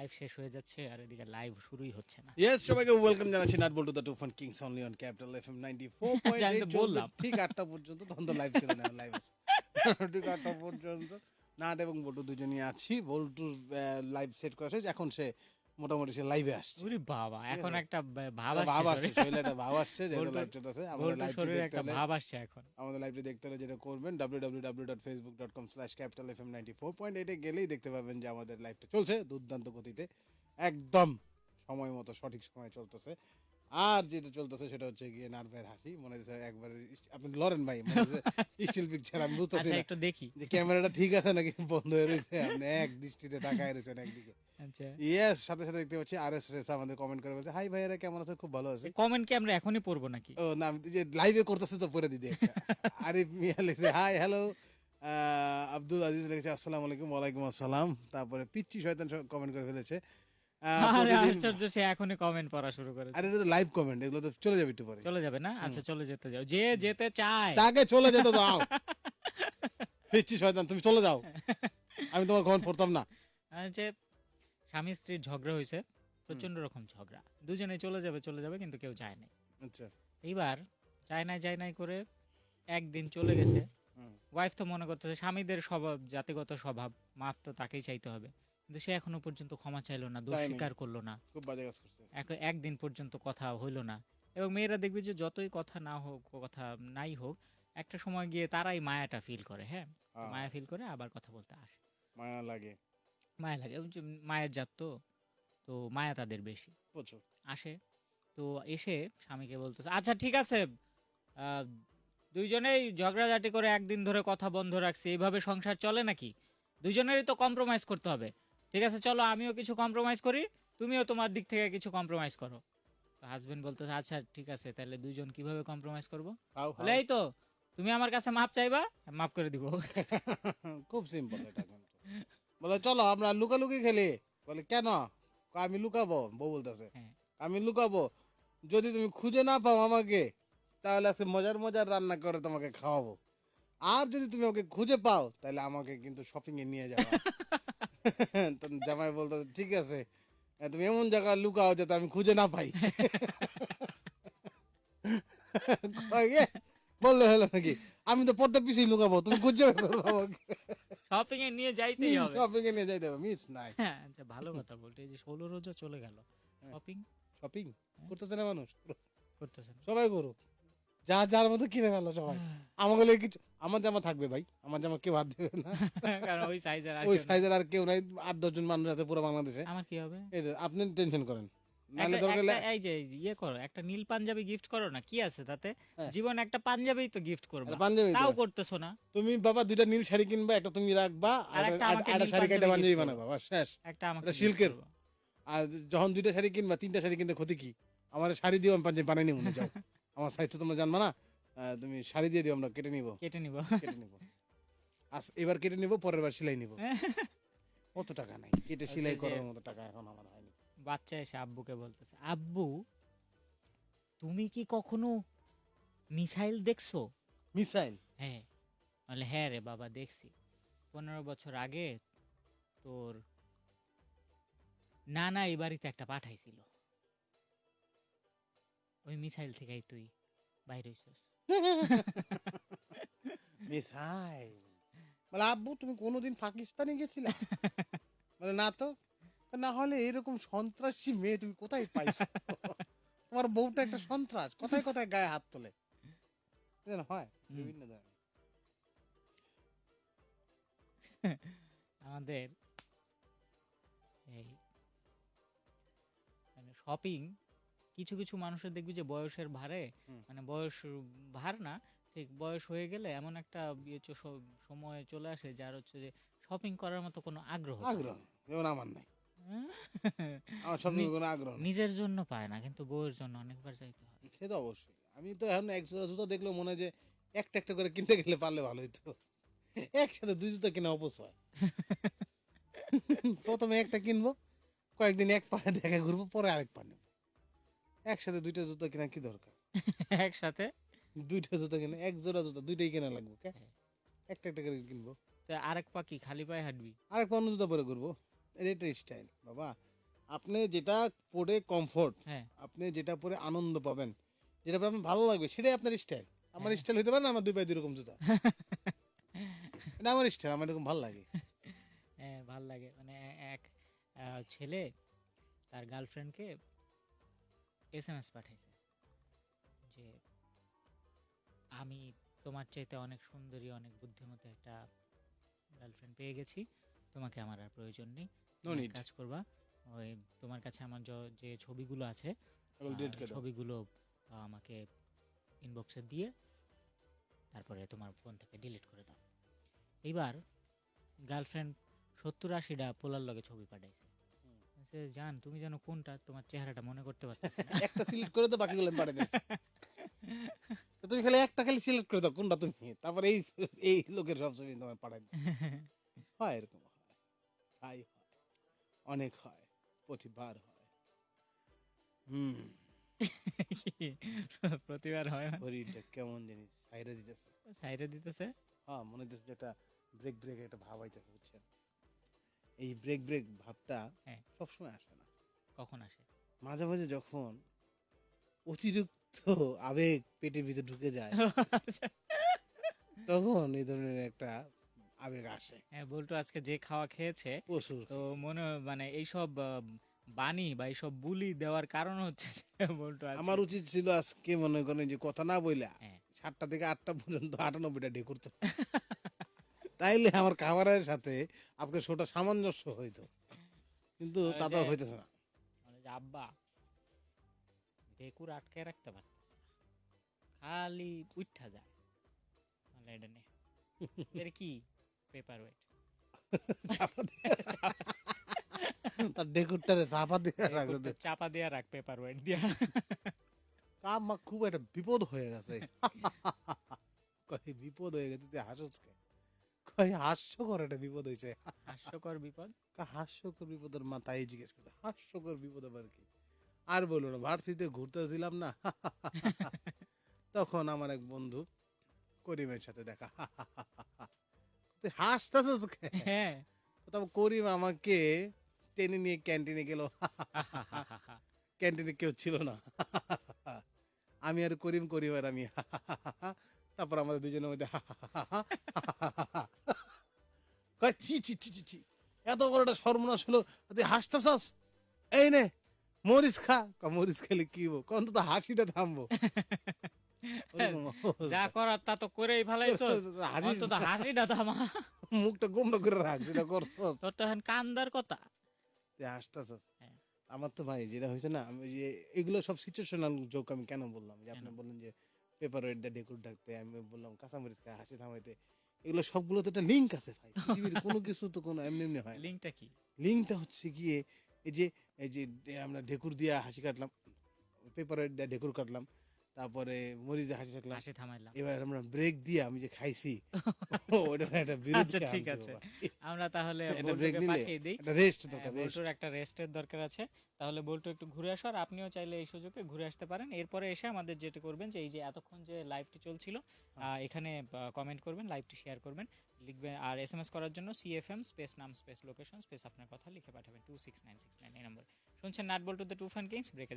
Live শেষ হয়ে যাচ্ছে আর এদিকে লাইভ শুরুই হচ্ছে না। ইয়েস সবাইকে ওয়েলকাম জানাচ্ছি nut to the two fun kings only on capital FM 94.8 বললাম। ঠিক 8টা পর্যন্ত তখন তো লাইভ ছিল না লাইভ আছে। ঠিক 8টা পর্যন্ত। নাট এবং বল্টু দুজনই আছি বল্টু লাইভ সেট করা শেষ এখন সে মোটামুটি সে লাইভে আসছে। ওরে বাবা এখন একটা ভাব ভাব আসছে আসছে শরীরে। একটা ভাব আসছে বল্টুর- লাইভ চলতেছে আমাদের বল্টুর লাইভটি দেখতে একটা ভাব আসছে এখন। আমাদের লাইভটি দেখতে হলে যেটা করবেন www.facebook.com slash capital fm 94.8 এ গেলেই দেখতে পাবেন যে আমাদের লাইভটা চলছে দুর্দান্ত গতিতে। একদম সময় মতো সঠিক সময় চলতেছে। আর যেটা চলতেছে সেটা হচ্ছে গিয়ে নার্ভের হাসি। মনে হচ্ছে একবার আপনি লরেন ভাই? মনে হচ্ছে স্টিল পিকচার আমি বুঝতেছি আচ্ছা একটু দেখি। যে ক্যামেরাটা ঠিক আছে নাকি বন্ধ হয়ে রয়েছে? আপনি এক দৃষ্টিতে তাকায় রয়েছেন একদিকে। আচ্ছা। ইয়েস সাথে সাথে দেখতে পাচ্ছি আর এস রেসা আমাদের কমেন্ট করে বলছে হাই ভাইয়ারা কেমন আছে খুব ভালো আছে। কমেন্ট কি আমরা এখনই পড়ব নাকি? ও না আমি যে লাইভে করতেছে তো পরে দিদি আরিফ মিয়া লিখছে হাই হ্যালো আব্দুল আজিজ লিখেছে আসসালামু আলাইকুম ওয়ালাইকুম আসসালাম। তারপরে পিচ্চি শয়তান কমেন্ট করে ফেলেছে। আশ্চর্য সে এখনই কমেন্ট পড়া শুরু করেছে। আরে এটা তো লাইভ কমেন্ট এগুলো তো চলে যাবে একটু পরে। চলে যাবে না? আচ্ছা চলে যেতে যাও। যে যেতে চায়। তাকে চলে যেতে দাও। পিচ্চি শয়তান তুমি চলে যাও। আমি তোমার কমেন্ট পড়তাম না। যে স্বামী স্ত্রীর ঝগড়া হয়েছে প্রচণ্ড রকম ঝগড়া। দুজনে চলে যাবে চলে যাবে কিন্তু কেউ যায় নাই। আচ্ছা। এইবার যায় নাই যায় নাই করে একদিন চলে গেছে। ওয়াইফ তো মনে করতেছে স্বামীদের স্বভাব জাতিগত স্বভাব মাফ তো তাকেই চাইতে হবে। কিন্তু সে এখনও পর্যন্ত ক্ষমা চাইলো না দোষ স্বীকার করল না। খুব বাজে কাজ করছে। একদিন পর্যন্ত কথা হইল না। এবং মেয়েরা দেখবে যে যতই কথা না হোক কথা নাই হোক একটা সময় গিয়ে তারাই মায়াটা ফিল করে হ্যাঁ? হ্যাঁ। মায়া ফিল করে আবার কথা বলতে আসে। মায়া লাগে। মায়া লাগে। ওই যে মায়ের জাত তো তো মায়া তাদের বেশি। প্রচুর। আসে। তো এসে স্বামীকে বলতেছে আচ্ছা ঠিক আছে। আহ, দুইজনেই ঝগড়াঝাটি করে একদিন ধরে কথা বন্ধ রাখছি। এইভাবে সংসার চলে নাকি? দুইজনেরই তো কম্প্রোমাইজ করতে হবে। ঠিক আছে চলো আমিও কিছু কম্প্রোমাইজ করি তুমিও তোমার দিক থেকে কিছু কম্প্রোমাইজ করো। হাজবেন্ড বলতেছে আচ্ছা ঠিক আছে তাহলে দুইজন কীভাবে কম্প্রোমাইজ করব? বলে এই তো তুমি আমার কাছে মাপ চাইবা মাপ করে দিব। খুব সিম্পল এটা। বলে চলো আমরা লুকালুকি খেলি। বলে কেন? আমি লুকাবো বউ বলতেছে। হ্যাঁ। আমি লুকাবো। যদি তুমি খুঁজে না পাও আমাকে তাহলে আজকে মজার মজার রান্না করে তোমাকে খাওয়াবো। আর যদি তুমি ওকে খুঁজে পাও তাহলে আমাকে কিন্তু শপিং এ নিয়ে যাব তো জামাই বলতো ঠিক আছে। তুমি এমন জায়গায় লুকাও যাতে আমি খুঁজে না পাই। বললে হলো নাকি? আমি তো পড়তে পিছিয়ে লুকাবো তুমি খুঁজে আমাকে। শপিং এ নিয়ে যাইতেই হবে। শপিং এ নিয়ে যাইতে হবে মিস নাই হ্যাঁ আচ্ছা ভালো কথা বলতে। এই যে ষোলো রোজা চলে গেল। শপিং শপিং করতেছে না মানুষ? করতেছে না। সবাই করুক। যা যার মতো কিনে ফেলো সবাই। আমাকে লাগে কিছু আমার জামা থাকবে ভাই। আমার জামা কেউ হাত দেবে না। কারণ ওই সাইজের আর ওই সাইজের আর কেউ নাই। আট দশজন মানুষ আছে পুরো বাংলাদেশে। আমার কি হবে? আপনি টেনশন করেন। দরকার হলে- এই যে এই যে ইয়ে করো একটা নীল পাঞ্জাবি গিফট করো না কি আছে তাতে? হ্যাঁ। জীবন একটা পাঞ্জাবি তো গিফট করবে। একটা পাঞ্জাবি তাও তো। করতেছো না। তুমি বাবা দুইটা নীল শাড়ি কিনবা একটা তুমি রাখবা আর আর একটা আর- আমাকে আর একটা নীল শাড়ি কেটে পাঞ্জাবি পাঞ্জাবি gift বানাবা বাস শেষ। একটা আমাকে এটা gift সিল্কের। আর যখন দুইটা শাড়ি কিনবা তিনটা শাড়ি কিনতে ক্ষতি কি? আমার শাড়ি দিও আমি পাঞ্জাবি বানাই নিব যাও। আমার সাইজ তো তোমরা জানবা না। আহ, তুমি শাড়ি দিয়ে দিও আমরা কেটে নিব। কেটে নিব। কেটে নিব। আজ এবার কেটে নিব পরের বার সেলাই নিব। কত টাকা নাই। কেটে সেলাই করার মতো টাকা এখন আমার হয়নি বাচ্চা এসে আব্বুকে বলতেছে আব্বু তুমি কি কখনো মিসাইল দেখছ? মিসাইল? হ্যাঁ। বলে হ্যাঁ রে বাবা দেখছি। পনেরো বছর আগে তোর নানা এই বাড়িতে একটা পাঠাইছিল। ওই মিসাইল থেকেই তুই বাইরে হইছস। মিসাইল? বলে আব্বু তুমি কোনোদিন পাকিস্তানে গেছিলে? বলে না তো। তা না হলে এরকম সন্ত্রাসী মেয়ে তুমি কোথায় পাইছো? তোমার বউটা একটা সন্ত্রাস কোথায় কোথায় গায়ে হাত তোলে? হয় বিভিন্ন ধরনের। আমাদের এই মানে শপিং কিছু কিছু মানুষের দেখবি যে বয়সের ভারে মানে বয়স ভার না ঠিক বয়স হয়ে গেলে এমন একটা ইয়ে সময় চলে আসে যার হচ্ছে যে শপিং করার মতো কোনো আগ্রহ আগ্রহ যেমন আমার নাই। আমার সব কোনো আগ্রহ নেই। নিজের জন্য পায় না কিন্তু বউয়ের জন্য অনেকবার যাইতে হয়। সে তো অবশ্যই। আমি তো এখন এক জোড়া জুতো দেখলেও মনে হয় যে একটা একটা করে কিনতে গেলে পারলে ভালো হইতো। একসাথে দুই জুতো কিনা অপচয় প্রথমে একটা কিনবো কয়েকদিন এক পা দেখে ঘুরবো পরে আরেক পা নেব। একসাথে দুইটা জুতো কেনা কি দরকার? একসাথে? দুইটা জুতো কিনে এক জোড়া জুতো দুইটাই কেনা লাগবে কে? হ্যাঁ। একটা একটা করে কিনবো। তো আরেক পা কি খালি পায়ে হাঁটবি? আরেক পা অন্য জুতো পরে ঘুরবো। এটা স্টাইল বাবা। আপনি যেটা পরে কমফোর্ট হ্যাঁ। আপনি যেটা পরে আনন্দ পাবেন যেটা পরে আপনার ভালো লাগবে সেটাই আপনার স্টাইল আমার হ্যাঁ। স্টাইল হতে পারে না আমার দুই পায়ে দুই রকম জুতা। এটা আমার স্টাইল আমার এরকম ভালো লাগে। হ্যাঁ ভালো লাগে। মানে এক ছেলে তার গার্লফ্রেন্ডকে এস এম এস পাঠাইছে যে আমি তোমার চাইতে অনেক সুন্দরী অনেক বুদ্ধিমতী একটা গার্লফ্রেন্ড পেয়ে গেছি। তোমাকে আমার আর প্রয়োজন নেই। নো নিড কাজ করবা। ওই তোমার কাছে আমার যে ছবিগুলো আছে ছবিগুলো আমাকে ইনবক্সে দিয়ে তারপরে তোমার ফোন থেকে ডিলিট করে দাও। এইবার গার্লফ্রেন্ড সত্তর আশিটা পোলার লগে ছবি পাঠাইছে। হুম। বলছে, জান তুমি যেন কোনটা তোমার চেহারাটা মনে করতে পারতেছি একটা সিলেক্ট করে দাও বাকিগুলো পাঠিয়ে তো তুমি খালি একটা খালি সিলেক্ট করে দাও কোনটা তুমি। তারপর এই এই লোকের সব ছবি তোমার পাঠাই হয় এরকম হয়। অনেক হয় প্রতিবার হয়। হুম। প্রতিবার হয় শরীরটা কেমন জিনিস সাইরে দিতেছে। সাইডে দিতেছে? হ্যাঁ মনে হচ্ছে যে একটা ব্রেক ব্রেক একটা ভাব আইতেছে বুঝছেন? এই ব্রেক ব্রেক ভাবটা হ্যাঁ। সবসময় আসে না। কখন আসে? মাঝে মাঝে যখন অতিরিক্ত আবেগ পেটের ভিতরে ঢুকে যায় তখন এই ধরনের একটা আবেগ আসে। হ্যাঁ বল্টু আজকে যে খাওয়া খেয়েছে প্রচুর তো মনে মানে এইসব বাণী বা এইসব বুলি দেওয়ার কারণ হচ্ছে যে বল্টু আমার উচিত ছিল আজকে মনে করেন যে কথা না বইলা হ্যাঁ। সাতটা থেকে আটটা পর্যন্ত আটানব্বইটা ডে করতে। তাইলে আমার খাবারের সাথে আজকে শোটা সামঞ্জস্য হইতো। কিন্তু তা তো হইতেছে না। আব্বা ডেকুর আটকে রাখতে পারতেছে খালি উঠা যায়। এটা কি? Paper weight. তার ডেকুরটারে চাপা দিয়ে রাখতে চাপা দিয়া রাখ পেপার ওয়েট দিয়া। কাম মা খুব একটা বিপদ হয়ে গেছে। কই বিপদ হয়ে গেছে তুই হাসোস কে? কই হাস্যকর একটা বিপদ হয়েছে হাস্যকর বিপদ? হাস্যকর বিপদের মাথায় জিজ্ঞেস করতে হাস্যকর বিপদ আবার কি? আর বলো না ভার্সিতে ঘুরতেছিলাম না। তখন আমার এক বন্ধু করিমের সাথে দেখা। তুই হাসতেছিস হ্যাঁ। তারপর করিম আমাকে টেনে নিয়ে ক্যান্টিনে গেল। ক্যান্টিনে কেউ ছিল না। আমি আর করিম করিম আর আমি। তারপর আমাদের দুজনের মধ্যে ছি ছি ছি ছি ছি। এত বড় একটা সর্বনাশ হলো। তুই হাসতেছস এই নে মরিচ খা। মরিচ খেলে কি হব? কখন তো হাসিটা থামবো। যা করার তা তো করেই ফেলাইছো হাসিস অন্তত হাসিটা থামা মুখটা করে রাখ যেটা করছস। তোর তো এখন কান্দার কথা। হাসতেছস হ্যাঁ। আমার তো ভাই যেটা হয়েছে না আমি যে এগুলো সব সিচুয়েশনাল জোক আমি কেন বললাম? যে আপনি বললেন যে পেপার ওয়েট দা ডেকুর ডাকতে আমি বললাম কাঁচামরিচ হাসি থামাইতে। এগুলো সবগুলো তো একটা লিঙ্ক আছে ভাই। পৃথিবীর কোনো কিছু তো কোনো এমনি এমনি হয় লিঙ্কটা কি? লিঙ্কটা হচ্ছে গিয়ে এই যে এই যে আমরা ঢেকুর দিয়ে হাসি কাটলাম পেপার ওয়েট দিয়া ঢেকুর কাটলাম তারপরে মরিচ হাসি কাটলাম হাসি থামাইলাম। এবার আমরা ব্রেক দিয়ে আমি যে খাইছি ওটা একটা বিরতি আচ্ছা, ঠিক আছে। আমরা তাহলে বল্টুকে নিলে? পাঠিয়ে দিই। একটা রেস্ট হ্যাঁ, দরকার রেস্ট একটা রেস্টের দরকার আছে। তাহলে বল্টু একটু ঘুরে আসো আর আপনিও চাইলে এই সুযোগে ঘুরে আসতে পারেন। এরপরে এসে আমাদের যেটা করবেন যে এই যে এতক্ষণ যে লাইভটি চলছিল আহ, এখানে কমেন্ট করবেন লাইভটি শেয়ার করবেন। লিখবেন আর এস এম এস করার জন্য সিএফএম স্পেস নাম স্পেস লোকেশন স্পেস আপনার কথা লিখে পাঠাবেন two six nine six nine এই নম্বর শুনছেন nut Boltu the two fun kings ব্রেকে